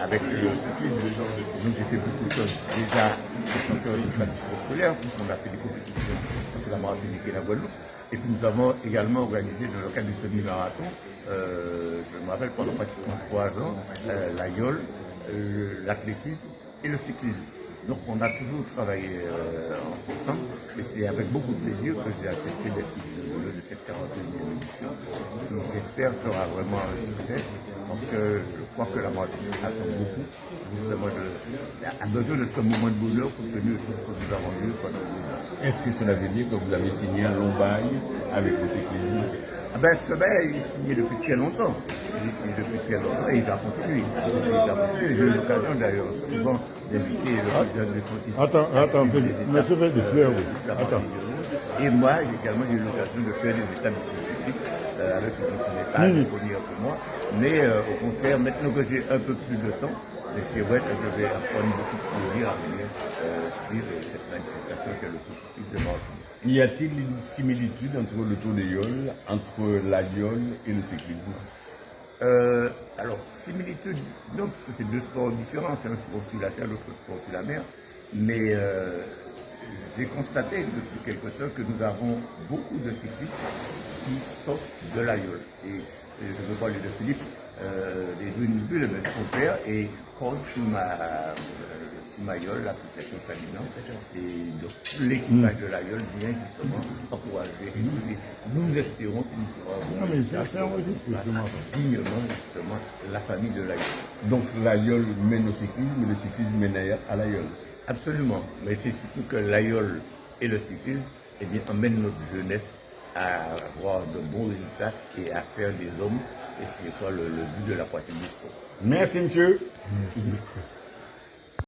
avec le cyclisme, nous j'ai fait beaucoup de. Déjà, de tradition scolaire, puisqu'on a fait des compétitions entre la Martinique et la Guadeloupe. Et puis nous avons également organisé dans le cadre du semi-marathon, euh, je me rappelle pendant pratiquement trois ans, euh, la euh, l'athlétisme et le cyclisme. Donc on a toujours travaillé euh, ensemble et c'est avec beaucoup de plaisir que j'ai accepté d'être ici de cette 41e édition qui j'espère sera vraiment un succès parce que je crois que la Martinique attend beaucoup. Justement de, a besoin de ce moment de bonheur compte tenu de tout ce que nous avons vu pendant. Est-ce que cela veut dire que vous avez signé un long bail avec le cyclisme? Ah ben, ce bail est signé depuis très longtemps. Il est signé depuis très longtemps et il va continuer. Il va continuer. J'ai eu l'occasion d'ailleurs souvent d'inviter le président de. Attends, attends, monsieur oui. Attends. Et moi, j'ai également eu l'occasion de faire des états de euh, avec le conseiller pas mmh. connu un peu moi. Mais euh, au contraire, maintenant que j'ai un peu plus de temps, c'est vrai que je vais prendre beaucoup de plaisir à venir euh, suivre cette manifestation que le cyclisme de Martinique. Y a-t-il une similitude entre le Tour de Yol, entre la Yol et le cyclisme? Euh, Alors, similitude, non, parce que c'est deux sports différents. C'est un sport sur la terre, l'autre sport sur la mer. Mais euh, j'ai constaté depuis quelque chose que nous avons beaucoup de cyclistes qui sortent de la Yol. Et, je veux parler de Philippe, euh, des deux bulles, de son père, et coach ma, Mayol, l'association Salinante, et donc l'équipage de l'Aïol vient justement encourager et nous, espérons qu'il nous fera dignement justement la famille de l'Aïol. Donc l'Aïol mène au cyclisme et le cyclisme mène à l'Aïol Absolument, mais c'est surtout que l'Aïol et le cyclisme eh bien, emmènent notre jeunesse à avoir de bons résultats et à faire des hommes, et c'est quoi le, but de la sport. Merci monsieur. Merci.